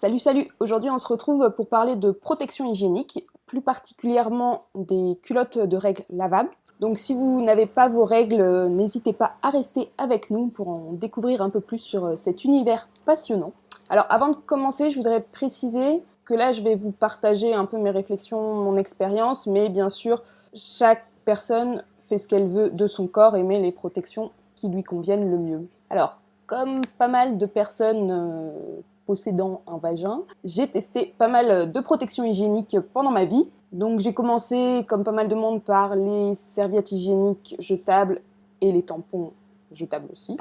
Salut salut Aujourd'hui on se retrouve pour parler de protection hygiénique, plus particulièrement des culottes de règles lavables. Donc si vous n'avez pas vos règles, n'hésitez pas à rester avec nous pour en découvrir un peu plus sur cet univers passionnant. Alors avant de commencer, je voudrais préciser que là je vais vous partager un peu mes réflexions, mon expérience, mais bien sûr chaque personne fait ce qu'elle veut de son corps et met les protections qui lui conviennent le mieux. Alors comme pas mal de personnes euh, possédant un vagin, j'ai testé pas mal de protections hygiéniques pendant ma vie. Donc j'ai commencé, comme pas mal de monde, par les serviettes hygiéniques jetables et les tampons jetables aussi.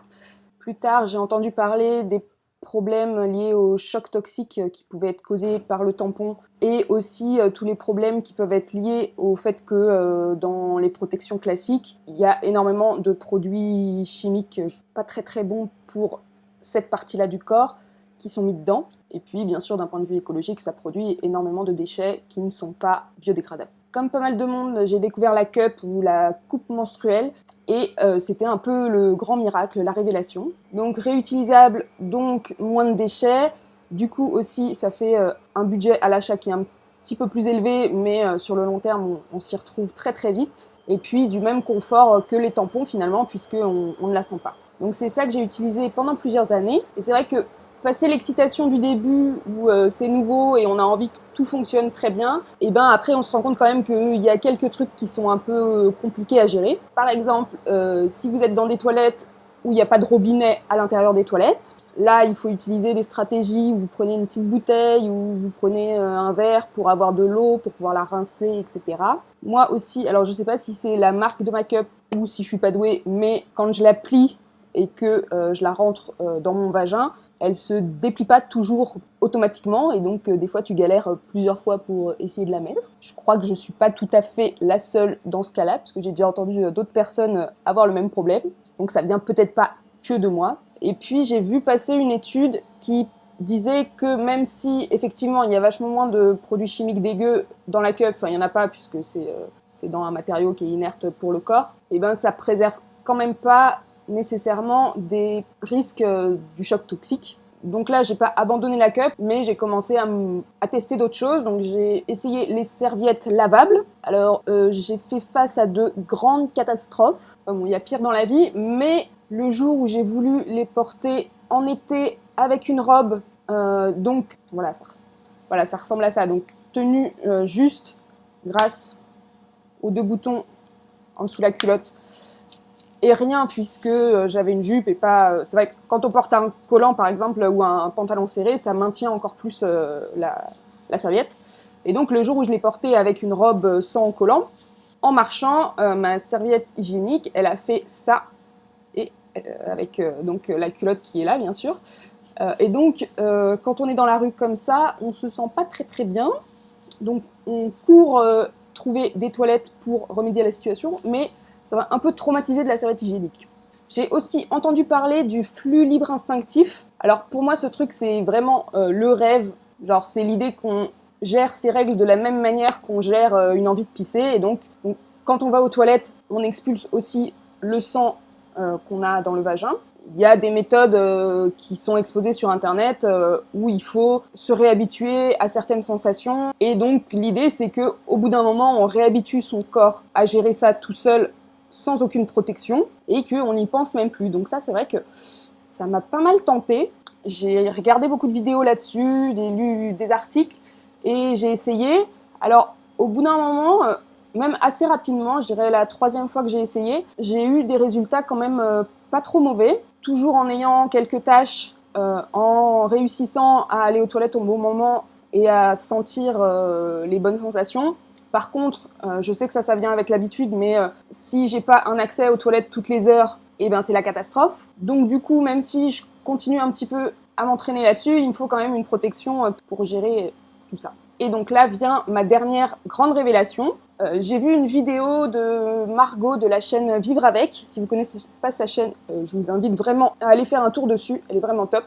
Plus tard, j'ai entendu parler des problèmes liés au choc toxique qui pouvaient être causés par le tampon et aussi euh, tous les problèmes qui peuvent être liés au fait que euh, dans les protections classiques, il y a énormément de produits chimiques pas très très bons pour cette partie-là du corps qui sont mis dedans. Et puis, bien sûr, d'un point de vue écologique, ça produit énormément de déchets qui ne sont pas biodégradables. Comme pas mal de monde, j'ai découvert la cup ou la coupe menstruelle et euh, c'était un peu le grand miracle, la révélation. Donc réutilisable, donc moins de déchets. Du coup aussi, ça fait euh, un budget à l'achat qui est un petit peu plus élevé, mais euh, sur le long terme, on, s'y retrouve très très vite. Et puis du même confort que les tampons finalement, puisqu'on on ne la sent pas. Donc c'est ça que j'ai utilisé pendant plusieurs années. Et c'est vrai que passer l'excitation du début où euh, c'est nouveau et on a envie que tout fonctionne très bien, et ben après on se rend compte quand même qu'il y a quelques trucs qui sont un peu euh, compliqués à gérer. Par exemple, euh, si vous êtes dans des toilettes où il n'y a pas de robinet à l'intérieur des toilettes, là il faut utiliser des stratégies où vous prenez une petite bouteille ou vous prenez un verre pour avoir de l'eau, pour pouvoir la rincer, etc. Moi aussi, alors je sais pas si c'est la marque de ma cup ou si je suis pas douée, mais quand je la plie et que je la rentre dans mon vagin, elle se déplie pas toujours automatiquement et donc euh, des fois tu galères euh, plusieurs fois pour essayer de la mettre. Je crois que je suis pas tout à fait la seule dans ce cas-là parce que j'ai déjà entendu euh, d'autres personnes avoir le même problème. Donc ça vient peut-être pas que de moi. Et puis j'ai vu passer une étude qui disait que même si effectivement il y a vachement moins de produits chimiques dégueux dans la cup, enfin il y en a pas puisque c'est c'est dans un matériau qui est inerte pour le corps, et eh ben ça préserve quand même pas nécessairement des risques euh, du choc toxique. Donc là, j'ai pas abandonné la cup, mais j'ai commencé à, tester d'autres choses. Donc j'ai essayé les serviettes lavables. Alors euh, j'ai fait face à de grandes catastrophes. Bon, il y a pire dans la vie, mais le jour où j'ai voulu les porter en été avec une robe, euh, donc voilà ça, voilà, ça ressemble à ça. Donc tenue juste grâce aux deux boutons en dessous de la culotte et rien puisque euh, j'avais une jupe et pas... Euh, c'est vrai que quand on porte un collant par exemple ou un, pantalon serré, ça maintient encore plus euh, la, serviette. Et donc le jour où je l'ai portée avec une robe sans collant, en marchant, ma serviette hygiénique, elle a fait ça, et avec donc la culotte qui est là bien sûr. et donc quand on est dans la rue comme ça, on se sent pas très très bien. Donc on court trouver des toilettes pour remédier à la situation, mais ça va un peu traumatiser de la serviette hygiénique. J'ai aussi entendu parler du flux libre instinctif. Alors pour moi, ce truc, c'est vraiment euh, le rêve. Genre, c'est l'idée qu'on gère ses règles de la même manière qu'on gère euh, une envie de pisser. Et donc, quand on va aux toilettes, on expulse aussi le sang euh, qu'on a dans le vagin. Il y a des méthodes qui sont exposées sur Internet où il faut se réhabituer à certaines sensations. Et donc, l'idée, c'est que au bout d'un moment, on réhabitue son corps à gérer ça tout seul sans aucune protection et qu'on n'y pense même plus. Donc ça, c'est vrai que ça m'a pas mal tenté. J'ai regardé beaucoup de vidéos là-dessus, j'ai lu des articles et j'ai essayé. Alors, au bout d'un moment, euh, même assez rapidement, je dirais la troisième fois que j'ai essayé, j'ai eu des résultats quand même euh, pas trop mauvais, toujours en ayant quelques tâches, euh, en réussissant à aller aux toilettes au bon moment et à sentir les bonnes sensations. Par contre, euh, je sais que ça, ça vient avec l'habitude, mais euh, si j'ai pas un accès aux toilettes toutes les heures, eh ben c'est la catastrophe. Donc du coup, même si je continue un petit peu à m'entraîner là-dessus, il me faut quand même une protection euh, pour gérer tout ça. Et donc là vient ma dernière grande révélation. j'ai vu une vidéo de Margot de la chaîne Vivre Avec. Si vous connaissez pas sa chaîne, je vous invite vraiment à aller faire un tour dessus. Elle est vraiment top.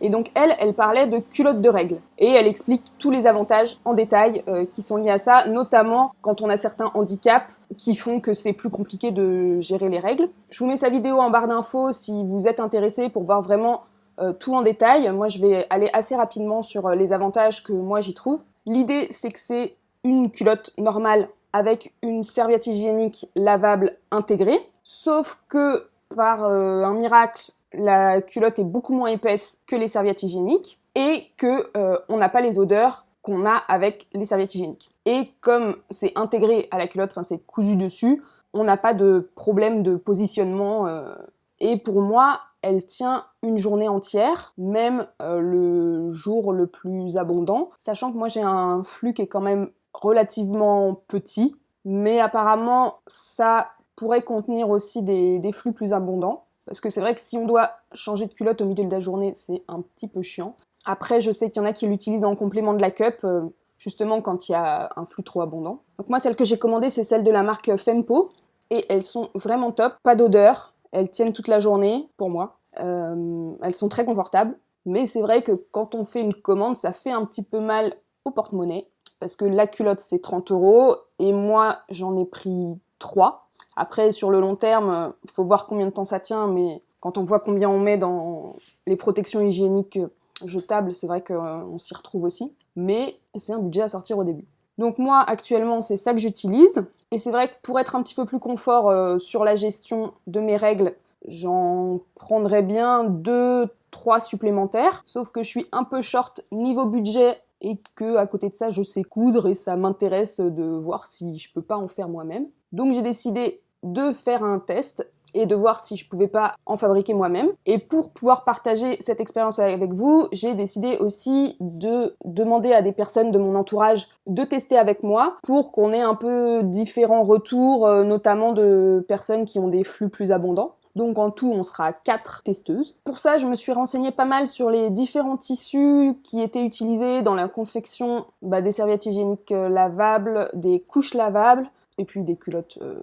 Et donc elle, elle parlait de culotte de règles. Et elle explique tous les avantages en détail euh, qui sont liés à ça, notamment quand on a certains handicaps qui font que c'est plus compliqué de gérer les règles. Je vous mets sa vidéo en barre d'infos si vous êtes intéressé pour voir vraiment euh, tout en détail. Moi, je vais aller assez rapidement sur les avantages que moi j'y trouve. L'idée, c'est que c'est une culotte normale avec une serviette hygiénique lavable intégrée, sauf que par un miracle, la culotte est beaucoup moins épaisse que les serviettes hygiéniques et que on n'a pas les odeurs qu'on a avec les serviettes hygiéniques. Et comme c'est intégré à la culotte, enfin c'est cousu dessus, on n'a pas de problème de positionnement. Euh, et pour moi, elle tient une journée entière, même euh, le jour le plus abondant, sachant que moi j'ai un flux qui est quand même relativement petit, mais apparemment ça pourrait contenir aussi des flux plus abondants. Parce que c'est vrai que si on doit changer de culotte au milieu de la journée, c'est un petit peu chiant. Après, je sais qu'il y en a qui l'utilisent en complément de la cup, euh, justement quand il y a un flux trop abondant. Donc moi, celle que j'ai commandée, c'est celle de la marque Fempo, et elles sont vraiment top, pas d'odeur, elles tiennent toute la journée, pour moi. Euh, elles sont très confortables, mais c'est vrai que quand on fait une commande, ça fait un petit peu mal au porte-monnaie, parce que la culotte, c'est 30 euros, et moi, j'en ai pris 3. Après, sur le long terme, il faut voir combien de temps ça tient, mais quand on voit combien on met dans les protections hygiéniques jetable, c'est vrai qu'on s'y retrouve aussi, mais c'est un budget à sortir au début. Donc moi, actuellement, c'est ça que j'utilise, et c'est vrai que pour être un petit peu plus confort euh, sur la gestion de mes règles, j'en prendrais bien deux, trois supplémentaires, sauf que je suis un peu short niveau budget et que à côté de ça, je sais coudre et ça m'intéresse de voir si je peux pas en faire moi-même. Donc j'ai décidé de faire un test et de voir si je pouvais pas en fabriquer moi-même. Et pour pouvoir partager cette expérience avec vous, j'ai décidé aussi de demander à des personnes de mon entourage de tester avec moi pour qu'on ait un peu différents retours, euh, notamment de personnes qui ont des flux plus abondants. Donc en tout, on sera quatre testeuses. Pour ça, je me suis renseignée pas mal sur les différents tissus qui étaient utilisés dans la confection bah, des serviettes hygiéniques euh, lavables, des couches lavables, et puis des culottes euh,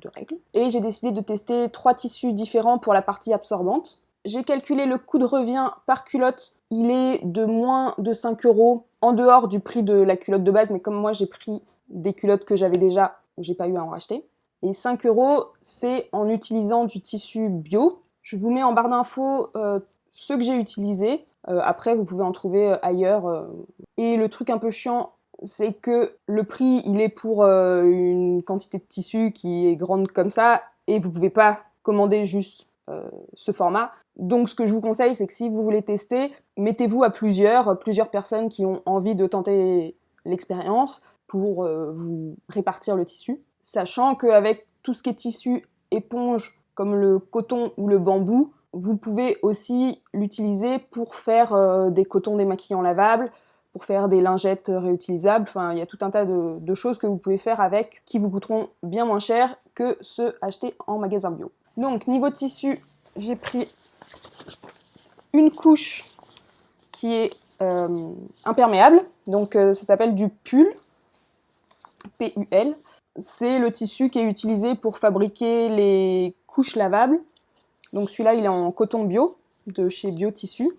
de règles. Et j'ai décidé de tester trois tissus différents pour la partie absorbante. J'ai calculé le coût de revient par culotte, il est de moins de 5 euros en dehors du prix de la culotte de base, mais comme moi j'ai pris des culottes que j'avais déjà, j'ai pas eu à en racheter. Et 5 euros, c'est en utilisant du tissu bio. Je vous mets en barre d'infos euh, ceux que j'ai utilisés. Euh, après, vous pouvez en trouver ailleurs. Et le truc un peu chiant c'est que le prix, il est pour euh, une quantité de tissu qui est grande comme ça, et vous pouvez pas commander juste euh, ce format. Donc ce que je vous conseille, c'est que si vous voulez tester, mettez-vous à plusieurs, plusieurs personnes qui ont envie de tenter l'expérience pour euh, vous répartir le tissu, sachant qu'avec tout ce qui est tissu éponge, comme le coton ou le bambou, vous pouvez aussi l'utiliser pour faire des cotons démaquillants lavables, pour faire des lingettes réutilisables. Enfin, il y a tout un tas de, choses que vous pouvez faire avec qui vous coûteront bien moins cher que ceux achetés en magasin bio. Donc, niveau tissu, j'ai pris une couche qui est euh, imperméable. Donc, euh, ça s'appelle du pull, P-U-L. C'est le tissu qui est utilisé pour fabriquer les couches lavables. Donc celui-là, il est en coton bio, de chez Biotissu.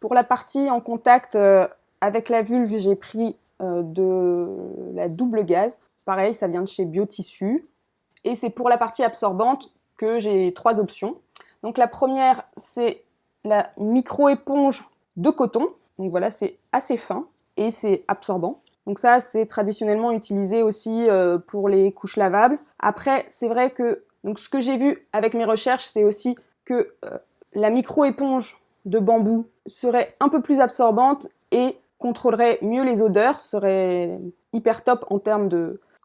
Pour la partie en contact euh, avec la vulve, j'ai pris euh, de la double gaz. Pareil, ça vient de chez Biotissu. Et c'est pour la partie absorbante que j'ai trois options. Donc la première, c'est la micro-éponge de coton. Donc voilà, c'est assez fin et c'est absorbant. Donc ça, c'est traditionnellement utilisé aussi euh, pour les couches lavables. Après, c'est vrai que donc ce que j'ai vu avec mes recherches, c'est aussi que euh, la micro-éponge de bambou serait un peu plus absorbante et contrôlerait mieux les odeurs, serait hyper top en termes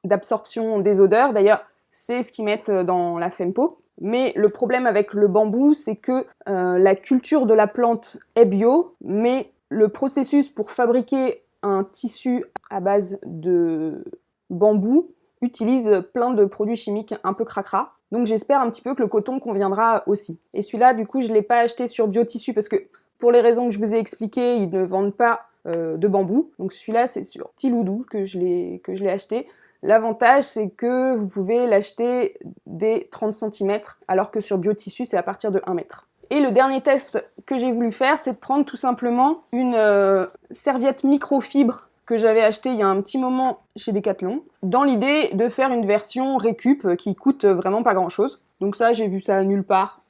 d'absorption des odeurs. D'ailleurs, c'est ce qu'ils mettent euh, dans la Fempo. Mais le problème avec le bambou, c'est que euh, la culture de la plante est bio, mais le processus pour fabriquer un tissu à base de bambou utilise plein de produits chimiques un peu cracra. Donc j'espère un petit peu que le coton conviendra aussi. Et celui-là, du coup, je ne l'ai pas acheté sur Biotissu parce que pour les raisons que je vous ai expliquées, ils ne vendent pas euh, de bambou. Donc celui-là, c'est sur Tiloudou que je l'ai acheté. L'avantage, c'est que vous pouvez l'acheter dès 30 cm, alors que sur Biotissu, c'est à partir de 1 mètre. Et le dernier test que j'ai voulu faire, c'est de prendre tout simplement une euh, serviette microfibre que j'avais acheté il y a un petit moment chez Decathlon, dans l'idée de faire une version récup qui coûte vraiment pas grand chose. Donc ça, j'ai vu ça nulle part.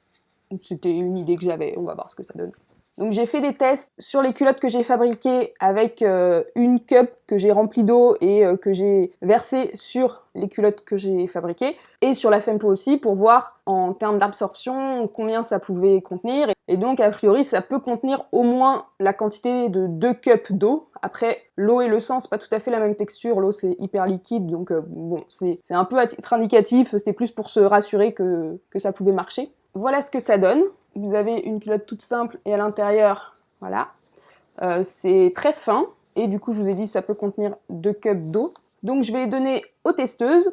C'était une idée que j'avais, on va voir ce que ça donne. Donc j'ai fait des tests sur les culottes que j'ai fabriquées avec euh, une cup que j'ai remplie d'eau et euh, que j'ai versée sur les culottes que j'ai fabriquées et sur la Fempo aussi pour voir en termes d'absorption combien ça pouvait contenir. Et donc a priori ça peut contenir au moins la quantité de 2 cups d'eau. Après l'eau et le sang c'est pas tout à fait la même texture, l'eau c'est hyper liquide donc euh, bon c'est un peu à titre indicatif, c'était plus pour se rassurer que, que ça pouvait marcher. Voilà ce que ça donne. Vous avez une culotte toute simple et à l'intérieur, voilà. Euh, c'est très fin et du coup je vous ai dit ça peut contenir deux cups d'eau. Donc je vais les donner aux testeuses.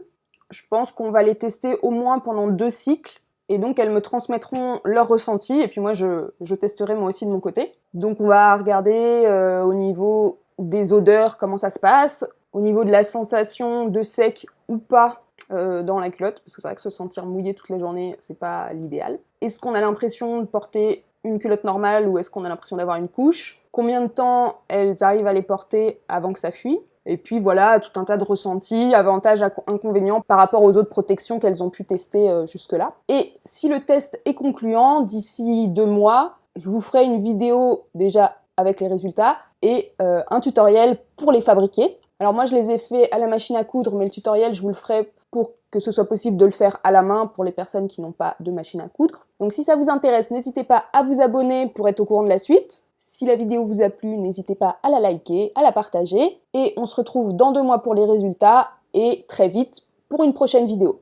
Je pense qu'on va les tester au moins pendant deux cycles et donc elles me transmettront leur ressenti et puis moi je, testerai moi aussi de mon côté. Donc on va regarder euh, au niveau des odeurs comment ça se passe, au niveau de la sensation de sec ou pas euh, dans la culotte, parce que c'est vrai que se sentir mouillé toute la journée, c'est pas l'idéal. Est-ce qu'on a l'impression de porter une culotte normale ou est-ce qu'on a l'impression d'avoir une couche? Combien de temps elles arrivent à les porter avant que ça fuit? Et puis voilà, tout un tas de ressentis, avantages, inconvénients par rapport aux autres protections qu'elles ont pu tester euh, jusque-là. Et si le test est concluant, d'ici deux mois, je vous ferai une vidéo déjà avec les résultats et euh, un tutoriel pour les fabriquer. Alors moi je les ai fait à la machine à coudre, mais le tutoriel je vous le ferai pour que ce soit possible de le faire à la main pour les personnes qui n'ont pas de machine à coudre. Donc si ça vous intéresse, n'hésitez pas à vous abonner pour être au courant de la suite. Si la vidéo vous a plu, n'hésitez pas à la liker, à la partager. Et on se retrouve dans deux mois pour les résultats et très vite pour une prochaine vidéo.